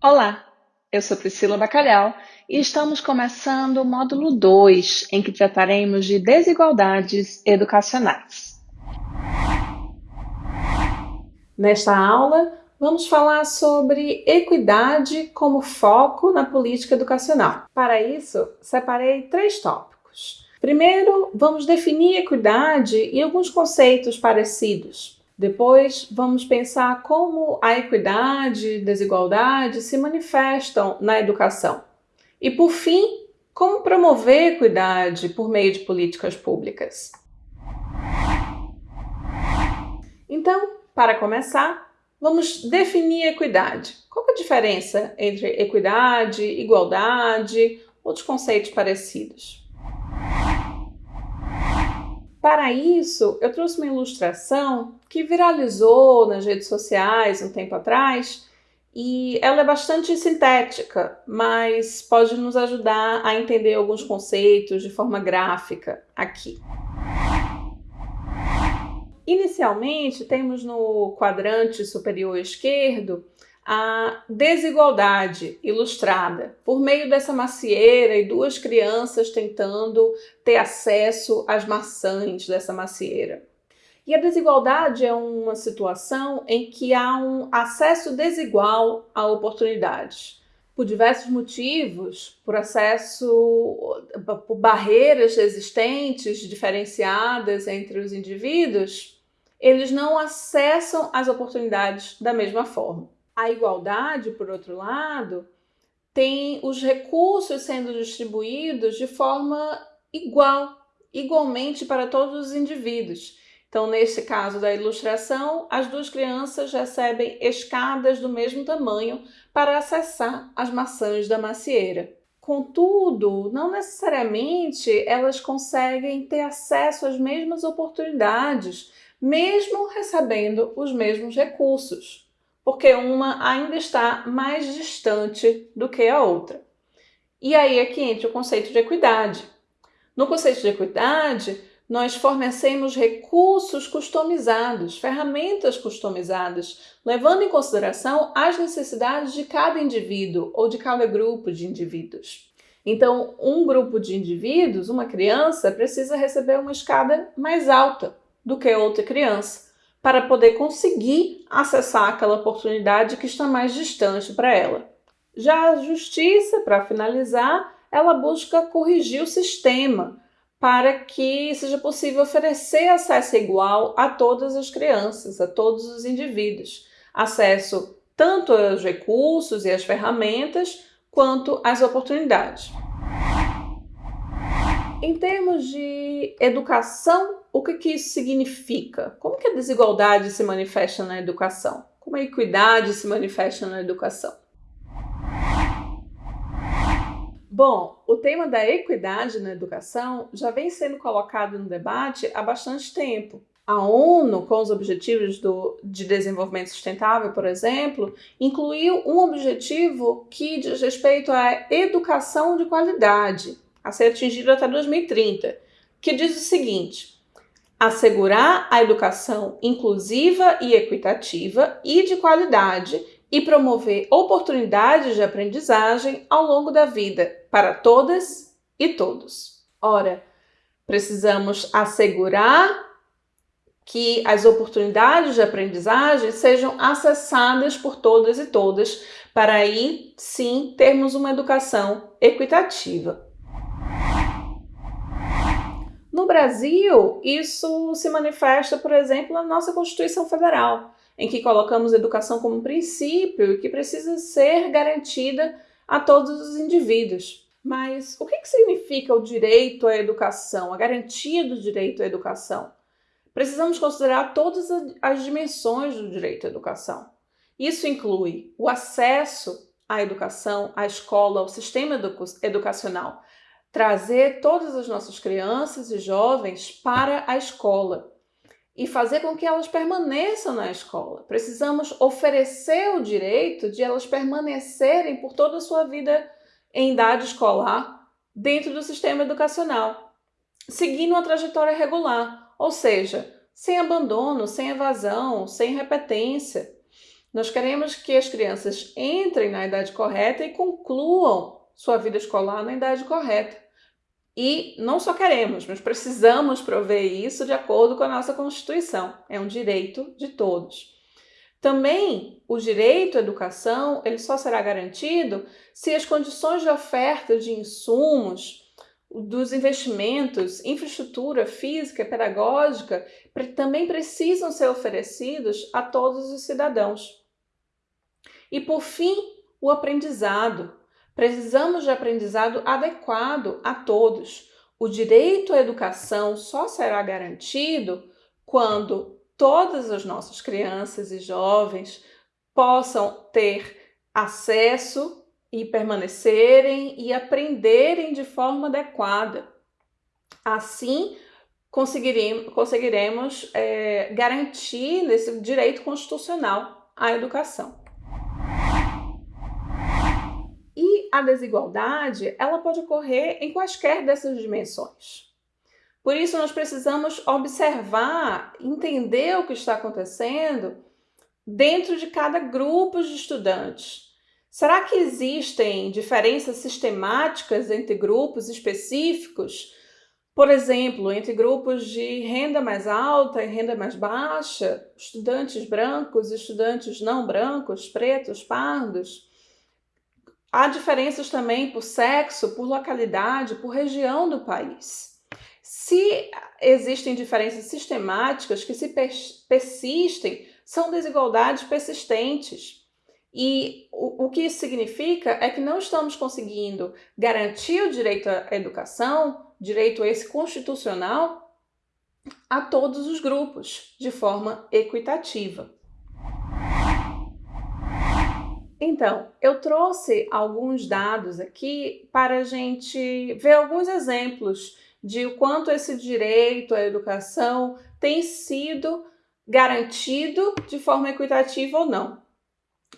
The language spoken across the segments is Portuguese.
Olá, eu sou Priscila Bacalhau e estamos começando o módulo 2, em que trataremos de desigualdades educacionais. Nesta aula, vamos falar sobre equidade como foco na política educacional. Para isso, separei três tópicos. Primeiro, vamos definir equidade e alguns conceitos parecidos. Depois, vamos pensar como a equidade e desigualdade se manifestam na educação. E, por fim, como promover equidade por meio de políticas públicas. Então, para começar, vamos definir equidade. Qual é a diferença entre equidade, igualdade, outros conceitos parecidos? Para isso, eu trouxe uma ilustração que viralizou nas redes sociais um tempo atrás e ela é bastante sintética, mas pode nos ajudar a entender alguns conceitos de forma gráfica aqui. Inicialmente, temos no quadrante superior esquerdo a desigualdade ilustrada por meio dessa macieira e duas crianças tentando ter acesso às maçãs dessa macieira. E a desigualdade é uma situação em que há um acesso desigual a oportunidades. Por diversos motivos, por acesso, por barreiras existentes, diferenciadas entre os indivíduos, eles não acessam as oportunidades da mesma forma. A igualdade, por outro lado, tem os recursos sendo distribuídos de forma igual, igualmente para todos os indivíduos. Então, nesse caso da ilustração, as duas crianças recebem escadas do mesmo tamanho para acessar as maçãs da macieira. Contudo, não necessariamente elas conseguem ter acesso às mesmas oportunidades, mesmo recebendo os mesmos recursos porque uma ainda está mais distante do que a outra. E aí é que entra o conceito de equidade. No conceito de equidade, nós fornecemos recursos customizados, ferramentas customizadas, levando em consideração as necessidades de cada indivíduo ou de cada grupo de indivíduos. Então, um grupo de indivíduos, uma criança, precisa receber uma escada mais alta do que outra criança para poder conseguir acessar aquela oportunidade que está mais distante para ela. Já a justiça, para finalizar, ela busca corrigir o sistema para que seja possível oferecer acesso igual a todas as crianças, a todos os indivíduos. Acesso tanto aos recursos e às ferramentas, quanto às oportunidades. Em termos de educação, o que, que isso significa? Como que a desigualdade se manifesta na educação? Como a equidade se manifesta na educação? Bom, o tema da equidade na educação já vem sendo colocado no debate há bastante tempo. A ONU, com os Objetivos do, de Desenvolvimento Sustentável, por exemplo, incluiu um objetivo que diz respeito à educação de qualidade, a ser atingido até 2030, que diz o seguinte: assegurar a educação inclusiva e equitativa e de qualidade e promover oportunidades de aprendizagem ao longo da vida para todas e todos. Ora, precisamos assegurar que as oportunidades de aprendizagem sejam acessadas por todas e todas, para aí sim termos uma educação equitativa. No Brasil, isso se manifesta, por exemplo, na nossa Constituição Federal, em que colocamos educação como princípio e que precisa ser garantida a todos os indivíduos. Mas o que, que significa o direito à educação, a garantia do direito à educação? Precisamos considerar todas as dimensões do direito à educação. Isso inclui o acesso à educação, à escola, ao sistema educacional, trazer todas as nossas crianças e jovens para a escola e fazer com que elas permaneçam na escola. Precisamos oferecer o direito de elas permanecerem por toda a sua vida em idade escolar dentro do sistema educacional, seguindo uma trajetória regular, ou seja, sem abandono, sem evasão, sem repetência. Nós queremos que as crianças entrem na idade correta e concluam sua vida escolar na idade correta. E não só queremos, mas precisamos prover isso de acordo com a nossa Constituição. É um direito de todos. Também o direito à educação ele só será garantido se as condições de oferta de insumos, dos investimentos, infraestrutura física pedagógica também precisam ser oferecidos a todos os cidadãos. E por fim, o aprendizado. Precisamos de aprendizado adequado a todos. O direito à educação só será garantido quando todas as nossas crianças e jovens possam ter acesso e permanecerem e aprenderem de forma adequada. Assim, conseguiremos, conseguiremos é, garantir esse direito constitucional à educação. A desigualdade, ela pode ocorrer em quaisquer dessas dimensões. Por isso, nós precisamos observar, entender o que está acontecendo dentro de cada grupo de estudantes, Será que existem diferenças sistemáticas entre grupos específicos? Por exemplo, entre grupos de renda mais alta e renda mais baixa, estudantes brancos, estudantes não brancos, pretos, pardos. Há diferenças também por sexo, por localidade, por região do país. Se existem diferenças sistemáticas que se persistem, são desigualdades persistentes. E o, que isso significa é que não estamos conseguindo garantir o direito à educação, direito esse constitucional, a todos os grupos de forma equitativa. Então, eu trouxe alguns dados aqui para a gente ver alguns exemplos de o quanto esse direito à educação tem sido garantido de forma equitativa ou não.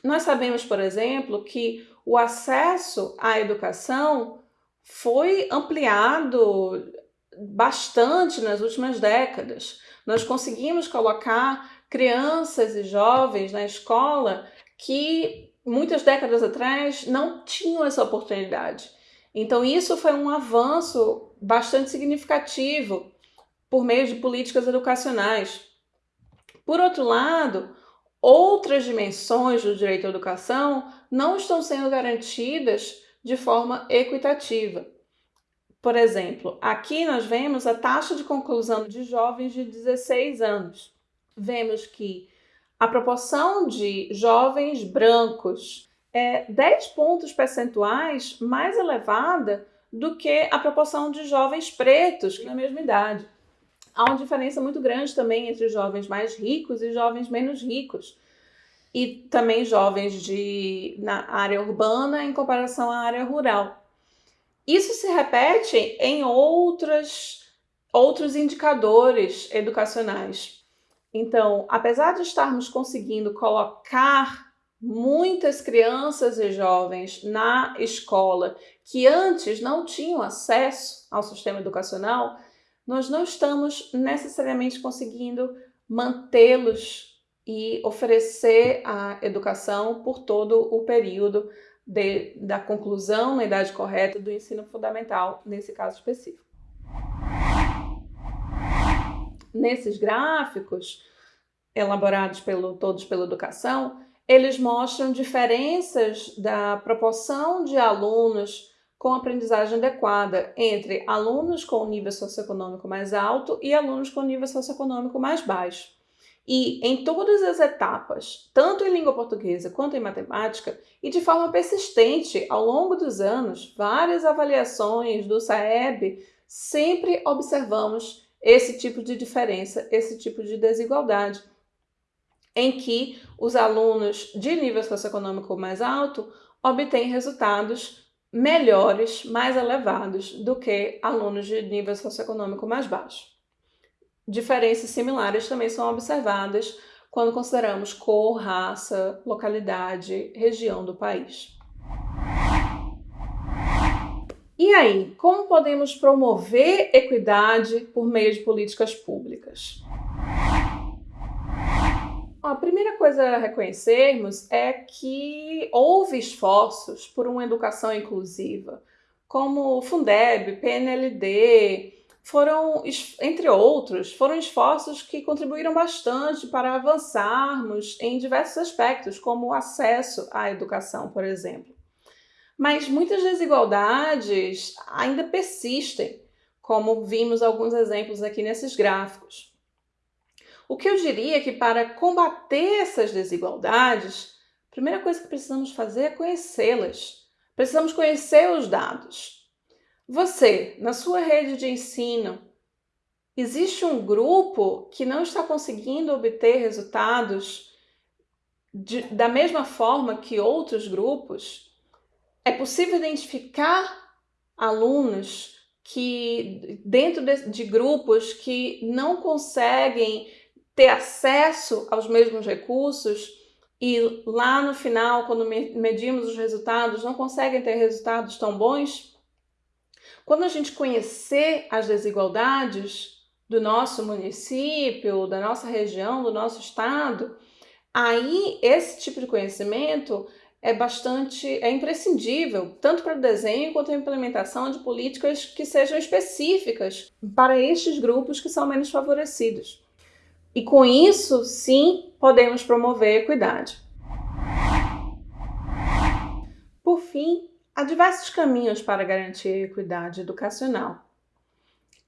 Nós sabemos, por exemplo, que o acesso à educação foi ampliado bastante nas últimas décadas. Nós conseguimos colocar crianças e jovens na escola que muitas décadas atrás não tinham essa oportunidade. Então, isso foi um avanço bastante significativo por meio de políticas educacionais. Por outro lado, outras dimensões do direito à educação não estão sendo garantidas de forma equitativa. Por exemplo, aqui nós vemos a taxa de conclusão de jovens de 16 anos. Vemos que a proporção de jovens brancos é 10 pontos percentuais mais elevada do que a proporção de jovens pretos na mesma idade há uma diferença muito grande também entre jovens mais ricos e jovens menos ricos. E também jovens de, na área urbana em comparação à área rural. Isso se repete em outras, outros indicadores educacionais. Então, apesar de estarmos conseguindo colocar muitas crianças e jovens na escola que antes não tinham acesso ao sistema educacional, nós não estamos necessariamente conseguindo mantê-los e oferecer a educação por todo o período de, da conclusão na idade correta do ensino fundamental, nesse caso específico. Nesses gráficos, elaborados pelo, todos pela educação, eles mostram diferenças da proporção de alunos com aprendizagem adequada entre alunos com nível socioeconômico mais alto e alunos com nível socioeconômico mais baixo. E em todas as etapas, tanto em língua portuguesa quanto em matemática, e de forma persistente ao longo dos anos, várias avaliações do SAEB, sempre observamos esse tipo de diferença, esse tipo de desigualdade, em que os alunos de nível socioeconômico mais alto obtêm resultados melhores, mais elevados do que alunos de nível socioeconômico mais baixo. Diferenças similares também são observadas quando consideramos cor, raça, localidade, região do país. E aí, como podemos promover equidade por meio de políticas públicas? A primeira coisa a reconhecermos é que houve esforços por uma educação inclusiva, como o Fundeb, PNLD, foram, entre outros, foram esforços que contribuíram bastante para avançarmos em diversos aspectos, como o acesso à educação, por exemplo. Mas muitas desigualdades ainda persistem, como vimos alguns exemplos aqui nesses gráficos. O que eu diria é que para combater essas desigualdades, a primeira coisa que precisamos fazer é conhecê-las. Precisamos conhecer os dados. Você, na sua rede de ensino, existe um grupo que não está conseguindo obter resultados de, da mesma forma que outros grupos? É possível identificar alunos que, dentro de, de grupos que não conseguem ter acesso aos mesmos recursos e lá no final, quando medimos os resultados, não conseguem ter resultados tão bons? Quando a gente conhecer as desigualdades do nosso município, da nossa região, do nosso estado, aí esse tipo de conhecimento é bastante, é imprescindível, tanto para o desenho quanto a implementação de políticas que sejam específicas para estes grupos que são menos favorecidos. E com isso, sim, podemos promover a equidade. Por fim, Há diversos caminhos para garantir a equidade educacional.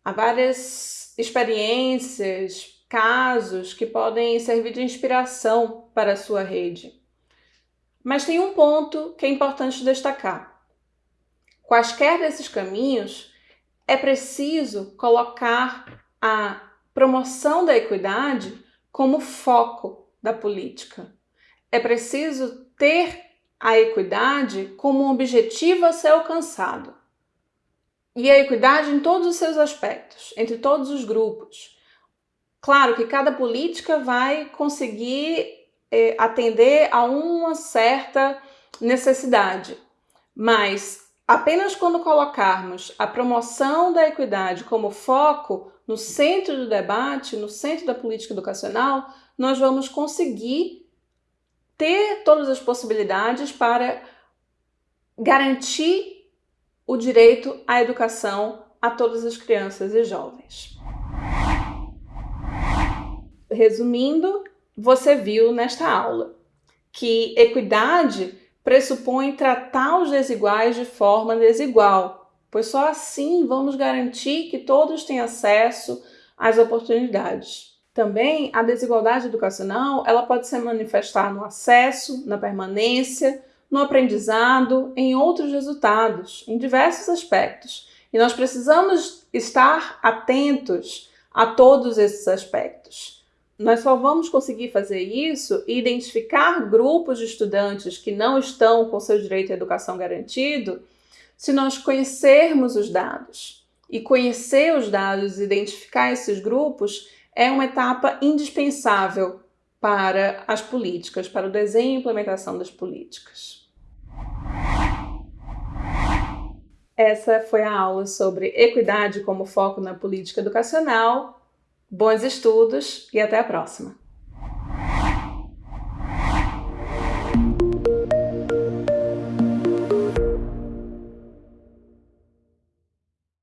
Há várias experiências, casos que podem servir de inspiração para a sua rede. Mas tem um ponto que é importante destacar. Quaisquer desses caminhos, é preciso colocar a promoção da equidade como foco da política. É preciso ter a equidade como um objetivo a ser alcançado. E a equidade em todos os seus aspectos, entre todos os grupos. Claro que cada política vai conseguir é, atender a uma certa necessidade, mas apenas quando colocarmos a promoção da equidade como foco no centro do debate, no centro da política educacional, nós vamos conseguir ter todas as possibilidades para garantir o direito à educação a todas as crianças e jovens. Resumindo, você viu nesta aula que equidade pressupõe tratar os desiguais de forma desigual, pois só assim vamos garantir que todos têm acesso às oportunidades. Também a desigualdade educacional ela pode se manifestar no acesso, na permanência, no aprendizado, em outros resultados, em diversos aspectos. E nós precisamos estar atentos a todos esses aspectos. Nós só vamos conseguir fazer isso e identificar grupos de estudantes que não estão com seu direito à educação garantido se nós conhecermos os dados. E conhecer os dados, identificar esses grupos, é uma etapa indispensável para as políticas, para o desenho e implementação das políticas. Essa foi a aula sobre equidade como foco na política educacional. Bons estudos e até a próxima!